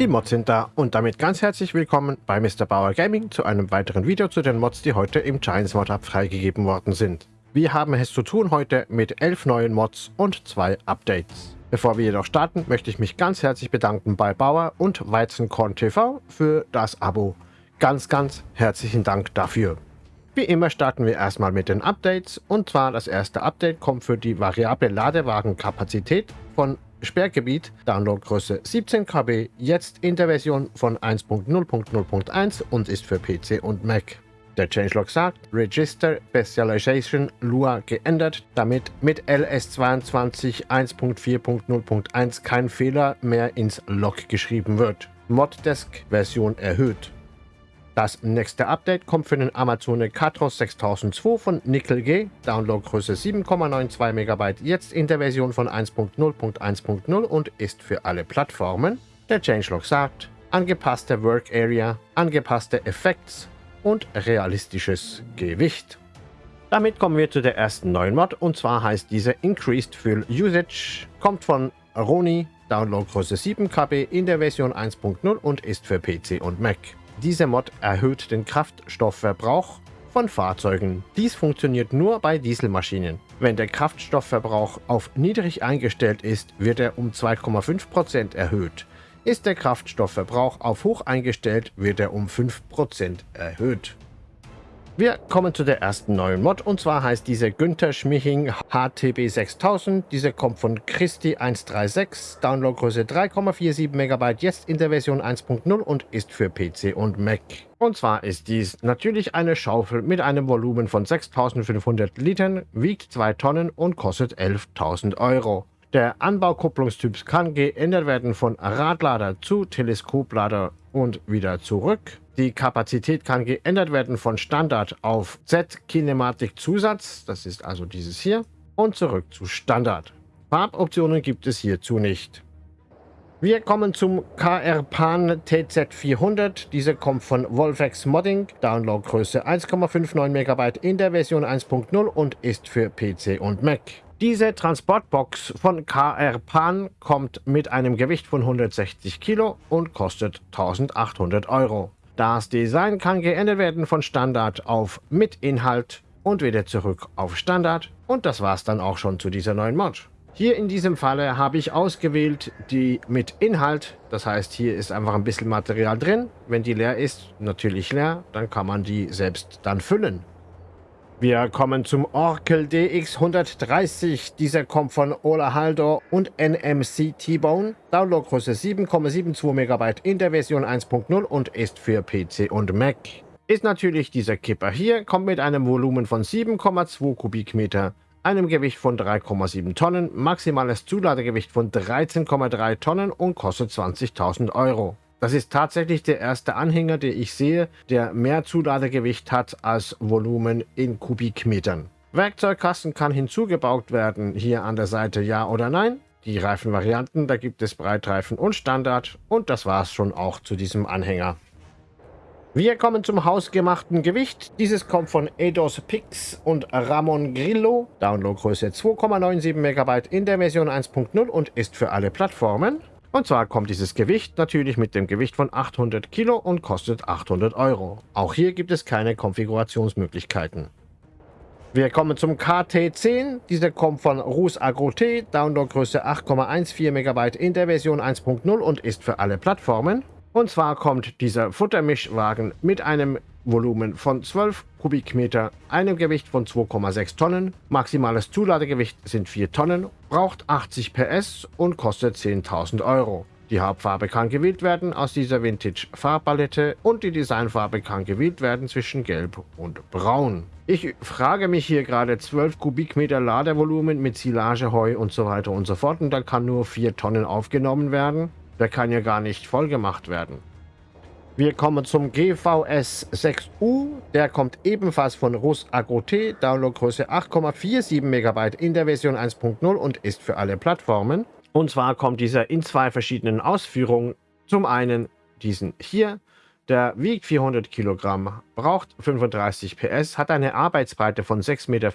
Die Mods sind da und damit ganz herzlich willkommen bei Mr. Bauer Gaming zu einem weiteren Video zu den Mods, die heute im Giants Mod Hub freigegeben worden sind. Wir haben es zu tun heute mit elf neuen Mods und zwei Updates. Bevor wir jedoch starten, möchte ich mich ganz herzlich bedanken bei Bauer und Weizenkorn TV für das Abo. Ganz, ganz herzlichen Dank dafür. Wie immer starten wir erstmal mit den Updates und zwar das erste Update kommt für die variable Ladewagenkapazität von Sperrgebiet, Downloadgröße 17 KB, jetzt in der Version von 1.0.0.1 und ist für PC und Mac. Der Changelog sagt, Register Specialization Lua geändert, damit mit LS22 1.4.0.1 kein Fehler mehr ins Log geschrieben wird. Moddesk Version erhöht. Das nächste Update kommt für den Amazon Katros 6002 von Nickel G, Downloadgröße 7,92 MB, jetzt in der Version von 1.0.1.0 und ist für alle Plattformen. Der Changelog sagt, angepasste Work Area, angepasste Effects und realistisches Gewicht. Damit kommen wir zu der ersten neuen Mod und zwar heißt diese Increased Fuel Usage, kommt von Roni, Downloadgröße 7 KB in der Version 1.0 und ist für PC und Mac. Diese Mod erhöht den Kraftstoffverbrauch von Fahrzeugen. Dies funktioniert nur bei Dieselmaschinen. Wenn der Kraftstoffverbrauch auf niedrig eingestellt ist, wird er um 2,5% erhöht. Ist der Kraftstoffverbrauch auf hoch eingestellt, wird er um 5% erhöht. Wir kommen zu der ersten neuen Mod und zwar heißt diese Günther Schmiching HTB 6000. Diese kommt von Christi 136, Downloadgröße 3,47 MB, jetzt in der Version 1.0 und ist für PC und Mac. Und zwar ist dies natürlich eine Schaufel mit einem Volumen von 6500 Litern, wiegt 2 Tonnen und kostet 11.000 Euro. Der Anbaukupplungstyp kann geändert werden von Radlader zu Teleskoplader und wieder zurück. Die Kapazität kann geändert werden von Standard auf Z-Kinematik Zusatz, das ist also dieses hier, und zurück zu Standard. Farboptionen gibt es hierzu nicht. Wir kommen zum KR Pan TZ400. Diese kommt von Wolfex Modding, Downloadgröße 1,59 MB in der Version 1.0 und ist für PC und Mac. Diese Transportbox von KR Pan kommt mit einem Gewicht von 160 Kilo und kostet 1800 Euro. Das Design kann geändert werden von Standard auf mit Inhalt und wieder zurück auf Standard. Und das war's dann auch schon zu dieser neuen Mod. Hier in diesem Falle habe ich ausgewählt die mit Inhalt. Das heißt, hier ist einfach ein bisschen Material drin. Wenn die leer ist, natürlich leer, dann kann man die selbst dann füllen. Wir kommen zum Oracle DX130. Dieser kommt von Ola Haldor und NMC T-Bone. Downloadgröße 7,72 MB in der Version 1.0 und ist für PC und Mac. Ist natürlich dieser Kipper hier, kommt mit einem Volumen von 7,2 Kubikmeter, einem Gewicht von 3,7 Tonnen, maximales Zuladegewicht von 13,3 Tonnen und kostet 20.000 Euro. Das ist tatsächlich der erste Anhänger, den ich sehe, der mehr Zuladegewicht hat als Volumen in Kubikmetern. Werkzeugkasten kann hinzugebaut werden, hier an der Seite ja oder nein. Die Reifenvarianten, da gibt es Breitreifen und Standard und das war es schon auch zu diesem Anhänger. Wir kommen zum hausgemachten Gewicht. Dieses kommt von Eidos Pix und Ramon Grillo. Downloadgröße 2,97 MB in der Version 1.0 und ist für alle Plattformen. Und zwar kommt dieses Gewicht natürlich mit dem Gewicht von 800 Kilo und kostet 800 Euro. Auch hier gibt es keine Konfigurationsmöglichkeiten. Wir kommen zum KT10. Dieser kommt von Rus T, Downloadgröße 8,14 MB in der Version 1.0 und ist für alle Plattformen. Und zwar kommt dieser Futtermischwagen mit einem Volumen von 12 Kubikmeter, einem Gewicht von 2,6 Tonnen, maximales Zuladegewicht sind 4 Tonnen, braucht 80 PS und kostet 10.000 Euro. Die Hauptfarbe kann gewählt werden aus dieser Vintage Farbpalette und die Designfarbe kann gewählt werden zwischen Gelb und Braun. Ich frage mich hier gerade 12 Kubikmeter Ladevolumen mit Silage, Heu und so weiter und so fort und da kann nur 4 Tonnen aufgenommen werden. Der kann ja gar nicht voll gemacht werden. Wir kommen zum GVS 6U. Der kommt ebenfalls von Rus Agro-T, Downloadgröße 8,47 MB in der Version 1.0 und ist für alle Plattformen. Und zwar kommt dieser in zwei verschiedenen Ausführungen. Zum einen diesen hier, der wiegt 400 Kilogramm, braucht 35 PS, hat eine Arbeitsbreite von 6,50 Meter,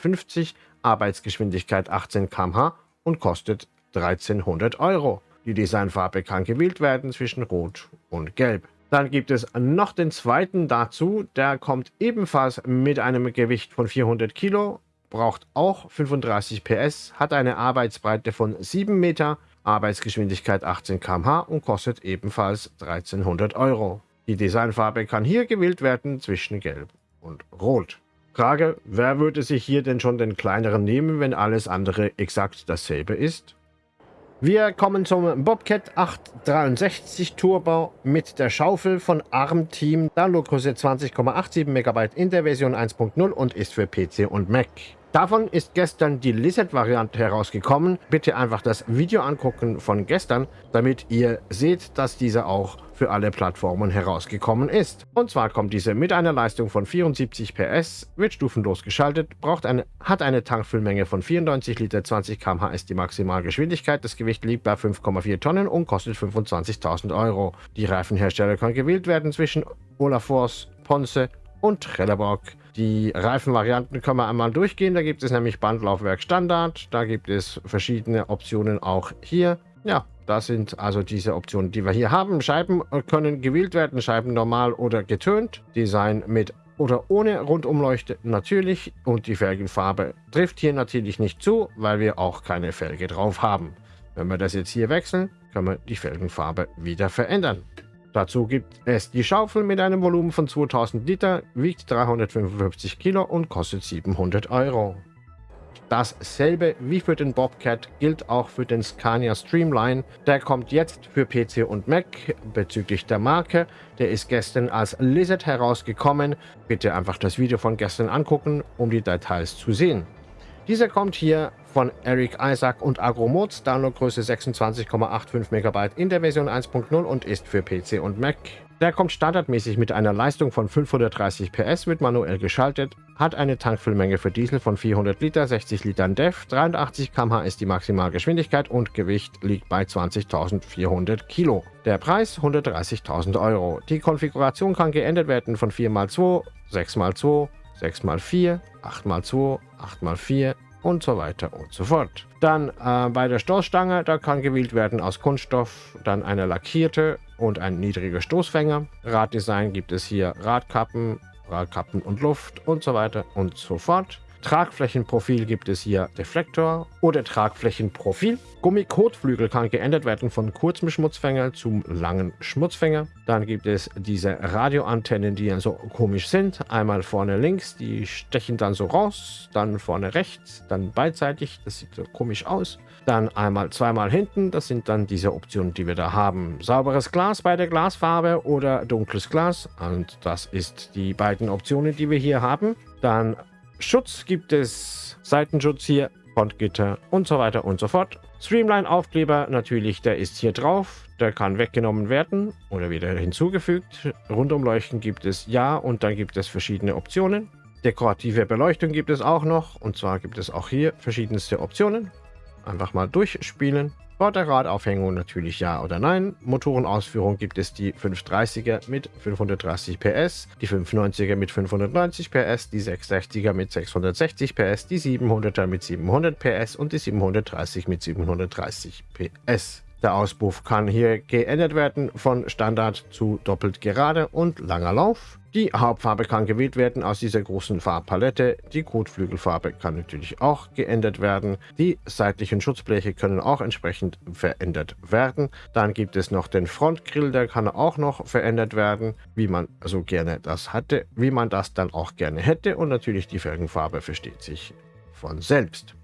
Arbeitsgeschwindigkeit 18 km/h und kostet 1300 Euro. Die Designfarbe kann gewählt werden zwischen Rot und Gelb. Dann gibt es noch den zweiten dazu, der kommt ebenfalls mit einem Gewicht von 400 Kilo, braucht auch 35 PS, hat eine Arbeitsbreite von 7 Meter, Arbeitsgeschwindigkeit 18 km/h und kostet ebenfalls 1300 Euro. Die Designfarbe kann hier gewählt werden zwischen Gelb und Rot. Frage, wer würde sich hier denn schon den kleineren nehmen, wenn alles andere exakt dasselbe ist? Wir kommen zum Bobcat 863 Turbo mit der Schaufel von ARM Team. Downloadgröße 20,87 MB in der Version 1.0 und ist für PC und Mac. Davon ist gestern die Lizard-Variante herausgekommen. Bitte einfach das Video angucken von gestern, damit ihr seht, dass diese auch für alle Plattformen herausgekommen ist. Und zwar kommt diese mit einer Leistung von 74 PS, wird stufenlos geschaltet, braucht eine, hat eine Tankfüllmenge von 94 Liter, 20 km/h ist die Maximalgeschwindigkeit. Das Gewicht liegt bei 5,4 Tonnen und kostet 25.000 Euro. Die Reifenhersteller können gewählt werden zwischen Olafors, Ponce und Trelleborg. Die Reifenvarianten können wir einmal durchgehen. Da gibt es nämlich Bandlaufwerk Standard. Da gibt es verschiedene Optionen auch hier. Ja, das sind also diese Optionen, die wir hier haben. Scheiben können gewählt werden, Scheiben normal oder getönt. Design mit oder ohne Rundumleuchte natürlich. Und die Felgenfarbe trifft hier natürlich nicht zu, weil wir auch keine Felge drauf haben. Wenn wir das jetzt hier wechseln, können wir die Felgenfarbe wieder verändern. Dazu gibt es die Schaufel mit einem Volumen von 2000 Liter, wiegt 355 Kilo und kostet 700 Euro. Dasselbe wie für den Bobcat gilt auch für den Scania Streamline. Der kommt jetzt für PC und Mac bezüglich der Marke. Der ist gestern als Lizard herausgekommen. Bitte einfach das Video von gestern angucken, um die Details zu sehen. Dieser kommt hier von Eric Isaac und Agromods, Downloadgröße 26,85 MB in der Version 1.0 und ist für PC und Mac. Der kommt standardmäßig mit einer Leistung von 530 PS, wird manuell geschaltet, hat eine Tankfüllmenge für Diesel von 400 Liter, 60 Litern DEF, 83 km/h ist die Maximalgeschwindigkeit und Gewicht liegt bei 20.400 Kilo. Der Preis 130.000 Euro. Die Konfiguration kann geändert werden von 4x2, 6x2, 6x4, 8x2, 8x4 und so weiter und so fort. Dann äh, bei der Stoßstange, da kann gewählt werden aus Kunststoff, dann eine lackierte und ein niedriger Stoßfänger. Raddesign gibt es hier Radkappen, Radkappen und Luft und so weiter und so fort. Tragflächenprofil gibt es hier Deflektor oder Tragflächenprofil. Gummikotflügel kann geändert werden von kurzem Schmutzfänger zum langen Schmutzfänger. Dann gibt es diese Radioantennen, die dann so komisch sind. Einmal vorne links, die stechen dann so raus, dann vorne rechts, dann beidseitig, das sieht so komisch aus. Dann einmal zweimal hinten, das sind dann diese Optionen, die wir da haben. Sauberes Glas bei der Glasfarbe oder dunkles Glas und das ist die beiden Optionen, die wir hier haben. Dann Schutz gibt es, Seitenschutz hier, Frontgitter und so weiter und so fort. Streamline-Aufkleber natürlich, der ist hier drauf. Der kann weggenommen werden oder wieder hinzugefügt. Rundumleuchten gibt es ja und dann gibt es verschiedene Optionen. Dekorative Beleuchtung gibt es auch noch und zwar gibt es auch hier verschiedenste Optionen. Einfach mal durchspielen. Vorderradaufhängung natürlich ja oder nein. Motorenausführung gibt es die 530er mit 530 PS, die 590er mit 590 PS, die 660er mit 660 PS, die 700er mit 700 PS und die 730 mit 730 PS. Der Auspuff kann hier geändert werden von Standard zu doppelt gerade und langer Lauf. Die Hauptfarbe kann gewählt werden aus dieser großen Farbpalette. Die Kotflügelfarbe kann natürlich auch geändert werden. Die seitlichen Schutzbleche können auch entsprechend verändert werden. Dann gibt es noch den Frontgrill, der kann auch noch verändert werden, wie man so gerne das hatte, wie man das dann auch gerne hätte. Und natürlich die Felgenfarbe versteht sich von selbst.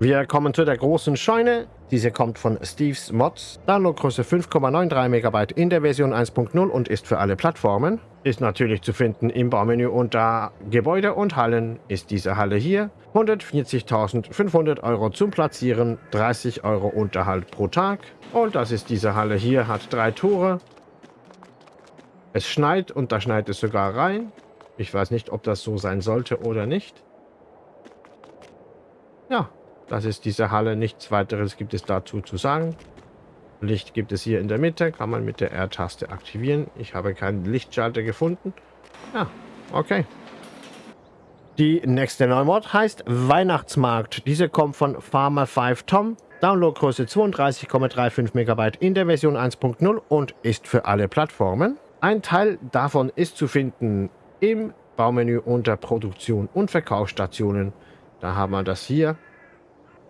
Wir kommen zu der großen Scheune. Diese kommt von Steve's Mods. Downloadgröße 5,93 MB in der Version 1.0 und ist für alle Plattformen. Ist natürlich zu finden im Baumenü unter Gebäude und Hallen ist diese Halle hier. 140.500 Euro zum Platzieren, 30 Euro Unterhalt pro Tag. Und das ist diese Halle hier, hat drei Tore. Es schneit und da schneit es sogar rein. Ich weiß nicht, ob das so sein sollte oder nicht. Ja, das ist diese Halle. Nichts weiteres gibt es dazu zu sagen. Licht gibt es hier in der Mitte. Kann man mit der R-Taste aktivieren. Ich habe keinen Lichtschalter gefunden. Ja, okay. Die nächste Neumod heißt Weihnachtsmarkt. Diese kommt von Farmer 5 Tom. Downloadgröße 32,35 MB in der Version 1.0 und ist für alle Plattformen. Ein Teil davon ist zu finden im Baumenü unter Produktion und Verkaufsstationen. Da haben wir das hier.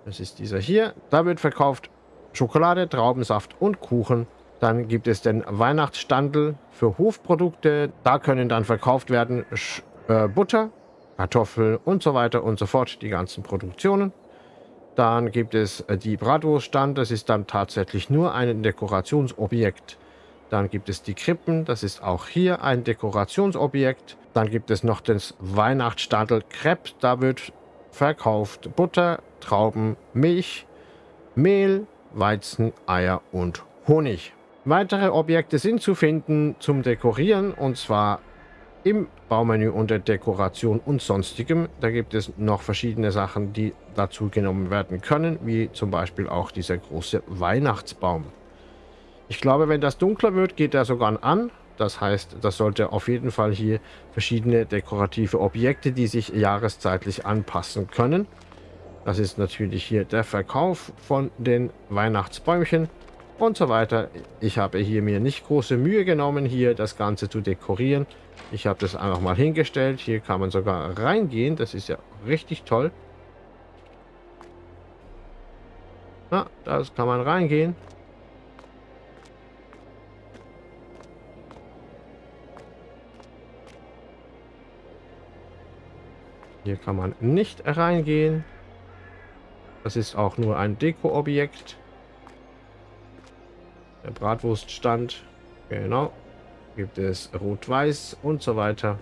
Das ist dieser hier. Da wird verkauft Schokolade, Traubensaft und Kuchen. Dann gibt es den Weihnachtsstandel für Hofprodukte. Da können dann verkauft werden Sch äh, Butter, Kartoffeln und so weiter und so fort. Die ganzen Produktionen. Dann gibt es äh, die Bratwurststand. Das ist dann tatsächlich nur ein Dekorationsobjekt. Dann gibt es die Krippen. Das ist auch hier ein Dekorationsobjekt. Dann gibt es noch das Weihnachtsstadel Crepe. Da wird verkauft Butter, Trauben, Milch, Mehl, Weizen, Eier und Honig. Weitere Objekte sind zu finden zum Dekorieren und zwar im Baumenü unter Dekoration und sonstigem. Da gibt es noch verschiedene Sachen, die dazu genommen werden können, wie zum Beispiel auch dieser große Weihnachtsbaum. Ich glaube, wenn das dunkler wird, geht er sogar an. Das heißt, das sollte auf jeden Fall hier verschiedene dekorative Objekte, die sich jahreszeitlich anpassen können. Das ist natürlich hier der Verkauf von den Weihnachtsbäumchen und so weiter. Ich habe hier mir nicht große Mühe genommen, hier das Ganze zu dekorieren. Ich habe das einfach mal hingestellt. Hier kann man sogar reingehen. Das ist ja richtig toll. Na, das kann man reingehen. Hier kann man nicht reingehen. Das ist auch nur ein Deko-Objekt. Der Bratwurststand. Genau. Gibt es Rot-Weiß und so weiter.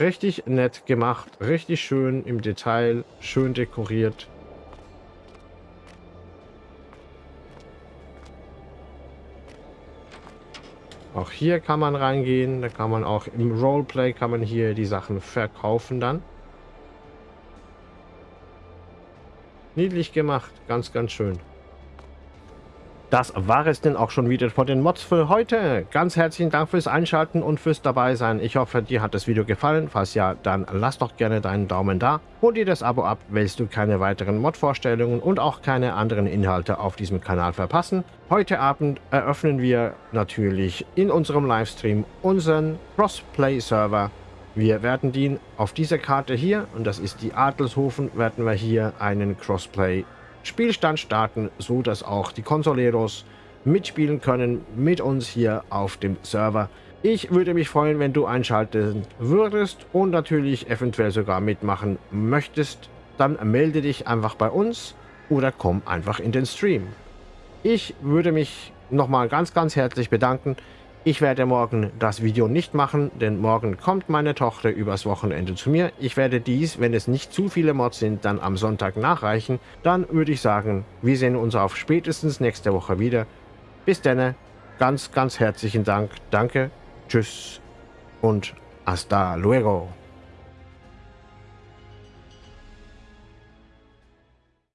Richtig nett gemacht, richtig schön im Detail, schön dekoriert. Auch hier kann man reingehen. Da kann man auch im Roleplay kann man hier die Sachen verkaufen dann. Niedlich gemacht. Ganz, ganz schön. Das war es denn auch schon wieder von den Mods für heute. Ganz herzlichen Dank fürs Einschalten und fürs dabei sein. Ich hoffe, dir hat das Video gefallen. Falls ja, dann lass doch gerne deinen Daumen da. Hol dir das Abo ab, willst du keine weiteren Mod-Vorstellungen und auch keine anderen Inhalte auf diesem Kanal verpassen. Heute Abend eröffnen wir natürlich in unserem Livestream unseren Crossplay-Server. Wir werden den auf dieser Karte hier, und das ist die Adelshofen, werden wir hier einen Crossplay Spielstand starten, so dass auch die Consoleros mitspielen können mit uns hier auf dem Server. Ich würde mich freuen, wenn du einschalten würdest und natürlich eventuell sogar mitmachen möchtest. Dann melde dich einfach bei uns oder komm einfach in den Stream. Ich würde mich nochmal ganz, ganz herzlich bedanken. Ich werde morgen das Video nicht machen, denn morgen kommt meine Tochter übers Wochenende zu mir. Ich werde dies, wenn es nicht zu viele Mods sind, dann am Sonntag nachreichen. Dann würde ich sagen, wir sehen uns auf spätestens nächste Woche wieder. Bis dann, ganz, ganz herzlichen Dank. Danke, tschüss und hasta luego.